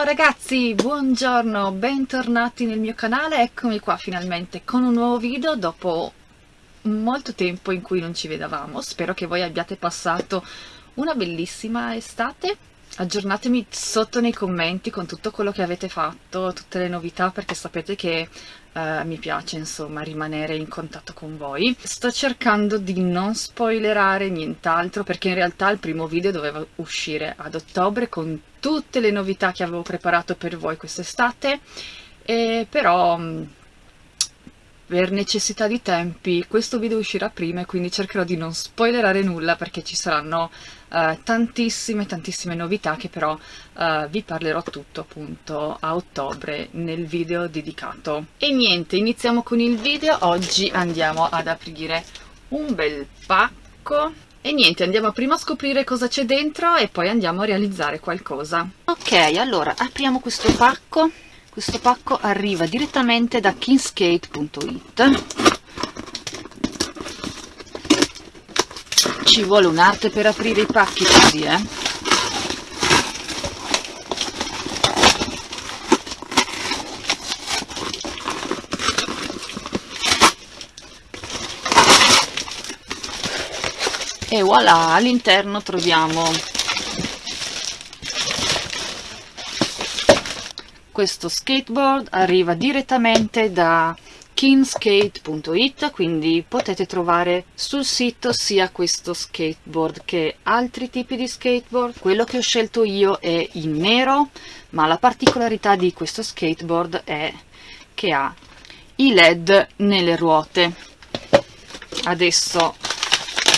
Ciao ragazzi, buongiorno, bentornati nel mio canale, eccomi qua finalmente con un nuovo video dopo molto tempo in cui non ci vedevamo, spero che voi abbiate passato una bellissima estate, aggiornatemi sotto nei commenti con tutto quello che avete fatto, tutte le novità perché sapete che Uh, mi piace insomma rimanere in contatto con voi. Sto cercando di non spoilerare nient'altro perché in realtà il primo video doveva uscire ad ottobre con tutte le novità che avevo preparato per voi quest'estate però mm, per necessità di tempi questo video uscirà prima e quindi cercherò di non spoilerare nulla perché ci saranno uh, tantissime tantissime novità che però uh, vi parlerò tutto appunto a ottobre nel video dedicato. E niente iniziamo con il video. Oggi andiamo ad aprire un bel pacco e niente andiamo prima a scoprire cosa c'è dentro e poi andiamo a realizzare qualcosa. Ok allora apriamo questo pacco. Questo pacco arriva direttamente da kingskate.it ci vuole un'arte per aprire i pacchi così eh e voilà all'interno troviamo questo skateboard arriva direttamente da kinskate.it quindi potete trovare sul sito sia questo skateboard che altri tipi di skateboard. Quello che ho scelto io è in nero ma la particolarità di questo skateboard è che ha i led nelle ruote. Adesso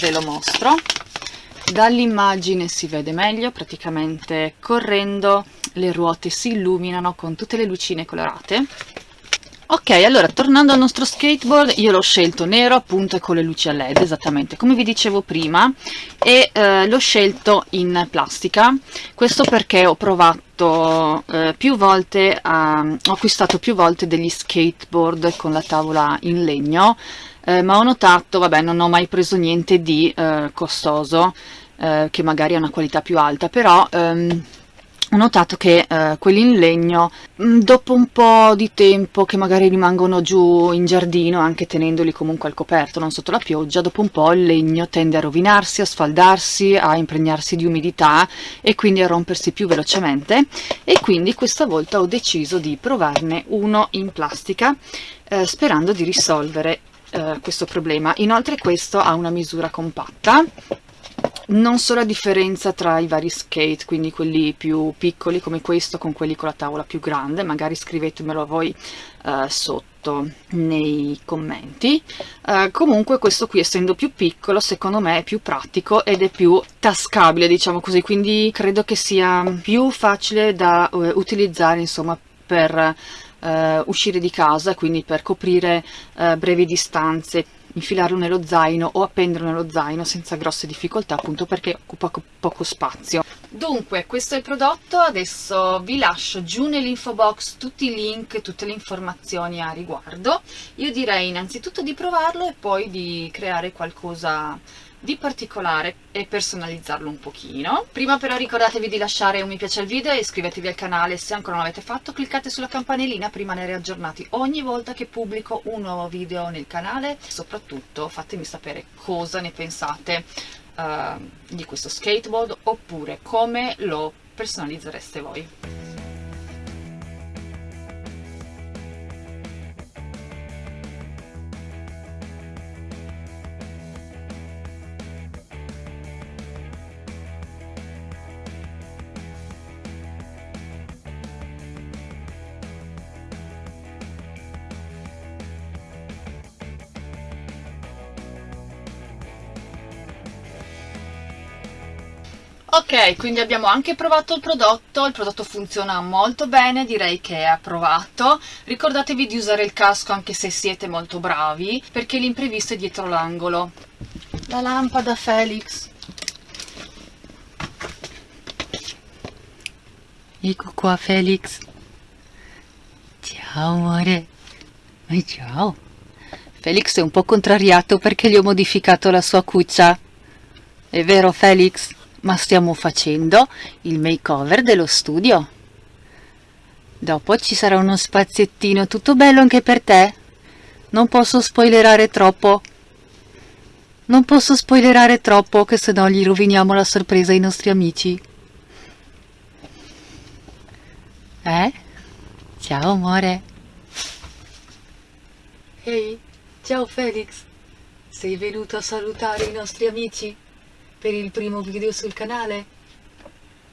ve lo mostro. Dall'immagine si vede meglio praticamente correndo le ruote si illuminano con tutte le lucine colorate. Ok allora tornando al nostro skateboard io l'ho scelto nero appunto e con le luci a led esattamente come vi dicevo prima e eh, l'ho scelto in plastica. Questo perché ho provato eh, più volte a, ho acquistato più volte degli skateboard con la tavola in legno eh, ma ho notato vabbè non ho mai preso niente di eh, costoso eh, che magari ha una qualità più alta però ehm, ho notato che eh, quelli in legno mm, dopo un po' di tempo che magari rimangono giù in giardino anche tenendoli comunque al coperto non sotto la pioggia dopo un po' il legno tende a rovinarsi a sfaldarsi a impregnarsi di umidità e quindi a rompersi più velocemente. E quindi questa volta ho deciso di provarne uno in plastica eh, sperando di risolvere eh, questo problema. Inoltre questo ha una misura compatta. Non so la differenza tra i vari skate, quindi quelli più piccoli come questo con quelli con la tavola più grande, magari scrivetemelo voi uh, sotto nei commenti. Uh, comunque questo qui essendo più piccolo secondo me è più pratico ed è più tascabile diciamo così, quindi credo che sia più facile da uh, utilizzare insomma per uscire di casa, quindi per coprire brevi distanze infilarlo nello zaino o appenderlo nello zaino senza grosse difficoltà appunto perché occupa poco spazio. Dunque questo è il prodotto adesso vi lascio giù nell'info box tutti i link tutte le informazioni a riguardo. Io direi innanzitutto di provarlo e poi di creare qualcosa di particolare e personalizzarlo un pochino. Prima però ricordatevi di lasciare un mi piace al video e iscrivetevi al canale se ancora non l'avete fatto, cliccate sulla campanellina per rimanere aggiornati ogni volta che pubblico un nuovo video nel canale. Soprattutto fatemi sapere cosa ne pensate uh, di questo skateboard oppure come lo personalizzereste voi. Ok quindi abbiamo anche provato il prodotto il prodotto funziona molto bene direi che è approvato. Ricordatevi di usare il casco anche se siete molto bravi perché l'imprevisto è dietro l'angolo. La lampada Felix. Ecco qua Felix. Ciao amore. E ciao. Felix è un po' contrariato perché gli ho modificato la sua cuccia. È vero Felix? Ma stiamo facendo il makeover dello studio. Dopo ci sarà uno spaziettino tutto bello anche per te. Non posso spoilerare troppo. Non posso spoilerare troppo che se no gli roviniamo la sorpresa ai nostri amici. Eh? Ciao amore. Ehi, ciao Felix. Sei venuto a salutare i nostri amici per il primo video sul canale?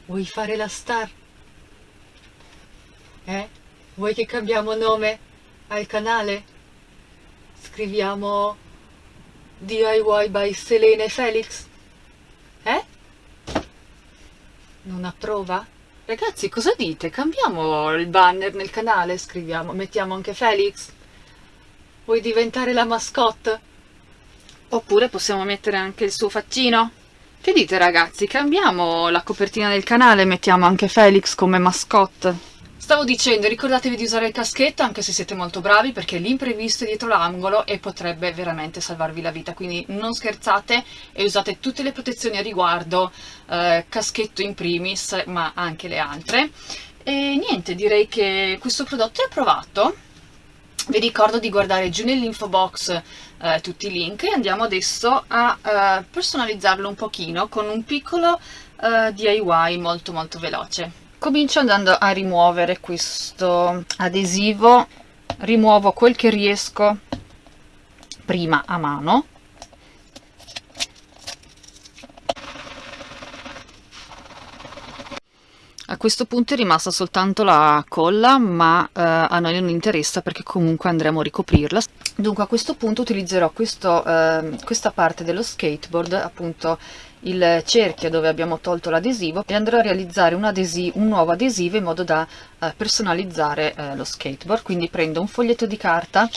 Vuoi fare la star? Eh? Vuoi che cambiamo nome al canale? Scriviamo DIY by Selene Felix? Eh? Non approva? Ragazzi, cosa dite? Cambiamo il banner nel canale, scriviamo, mettiamo anche Felix? Vuoi diventare la mascotte? Oppure possiamo mettere anche il suo faccino? Che dite ragazzi, cambiamo la copertina del canale e mettiamo anche Felix come mascotte? Stavo dicendo, ricordatevi di usare il caschetto anche se siete molto bravi perché l'imprevisto è dietro l'angolo e potrebbe veramente salvarvi la vita, quindi non scherzate e usate tutte le protezioni a riguardo, eh, caschetto in primis ma anche le altre. E niente, direi che questo prodotto è approvato. Vi ricordo di guardare giù nell'info box eh, tutti i link e andiamo adesso a eh, personalizzarlo un pochino con un piccolo eh, DIY molto molto veloce. Comincio andando a rimuovere questo adesivo, rimuovo quel che riesco prima a mano. A questo punto è rimasta soltanto la colla, ma eh, a noi non interessa perché comunque andremo a ricoprirla. Dunque a questo punto utilizzerò questo, eh, questa parte dello skateboard, appunto il cerchio dove abbiamo tolto l'adesivo e andrò a realizzare un, un, nuovo adesivo in modo da eh, personalizzare eh, lo skateboard quindi prendo un foglietto di carta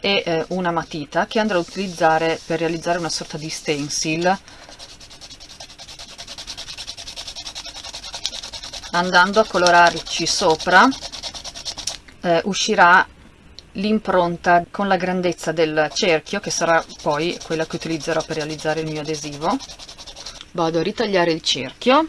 e eh, una matita che andrò a utilizzare per realizzare una sorta di stencil andando a colorarci sopra eh, uscirà l'impronta con la grandezza del cerchio che sarà poi quella che utilizzerò per realizzare il mio adesivo. Vado a ritagliare il cerchio.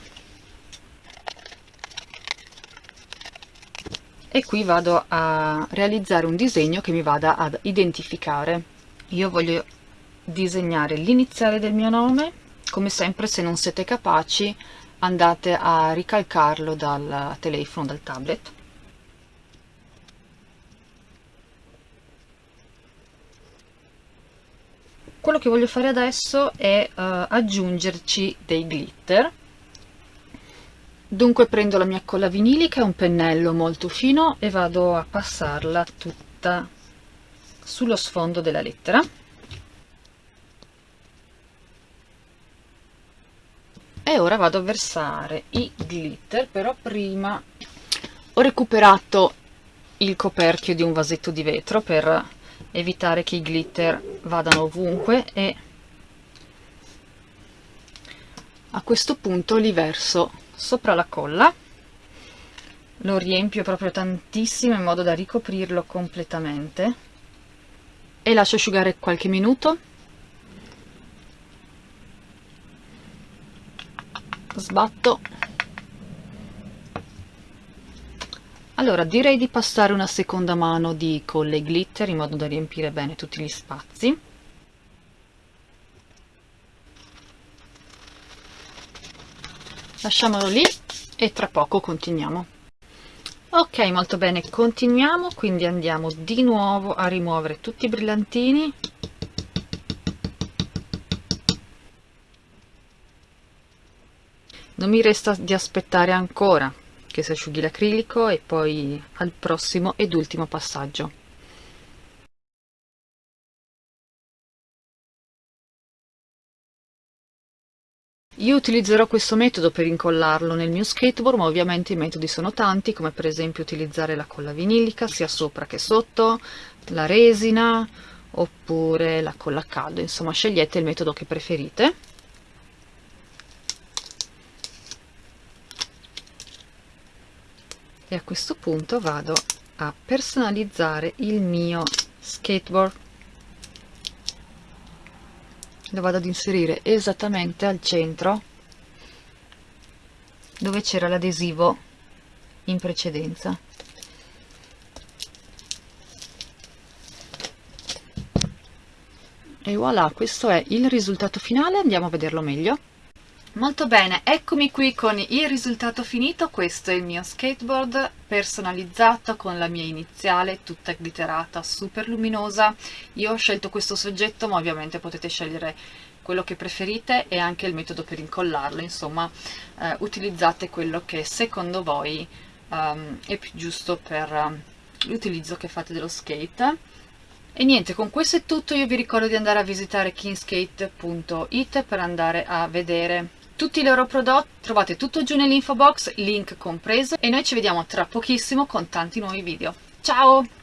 E qui vado a realizzare un disegno che mi vada ad identificare. Io voglio disegnare l'iniziale del mio nome. Come sempre se non siete capaci andate a ricalcarlo dal telefono dal tablet. Quello che voglio fare adesso è uh, aggiungerci dei glitter. Dunque prendo la mia colla vinilica un pennello molto fino e vado a passarla tutta sullo sfondo della lettera e ora vado a versare i glitter però prima ho recuperato il coperchio di un vasetto di vetro per evitare che i glitter vadano ovunque e a questo punto li verso sopra la colla. Lo riempio proprio tantissimo in modo da ricoprirlo completamente. E lascio asciugare qualche minuto sbatto. Allora direi di passare una seconda mano di colle glitter in modo da riempire bene tutti gli spazi. Lasciamolo lì e tra poco continuiamo. Ok molto bene continuiamo quindi andiamo di nuovo a rimuovere tutti i brillantini non mi resta di aspettare ancora che si asciughi l'acrilico e poi al prossimo ed ultimo passaggio. Io utilizzerò questo metodo per incollarlo nel mio skateboard, ma ovviamente i metodi sono tanti, come per esempio utilizzare la colla vinilica sia sopra che sotto, la resina, oppure la colla a caldo, insomma scegliete il metodo che preferite. e a questo punto vado a personalizzare il mio skateboard. Lo vado ad inserire esattamente al centro dove c'era l'adesivo in precedenza. E voilà questo è il risultato finale. Andiamo a vederlo meglio. Molto bene, eccomi qui con il risultato finito, questo è il mio skateboard personalizzato con la mia iniziale tutta glitterata, super luminosa. Io ho scelto questo soggetto ma ovviamente potete scegliere quello che preferite e anche il metodo per incollarlo, insomma eh, utilizzate quello che secondo voi um, è più giusto per um, l'utilizzo che fate dello skate. E niente, con questo è tutto, io vi ricordo di andare a visitare kingskate.it per andare a vedere tutti i loro prodotti, trovate tutto giù nell'info box, link compreso, e noi ci vediamo tra pochissimo con tanti nuovi video. Ciao!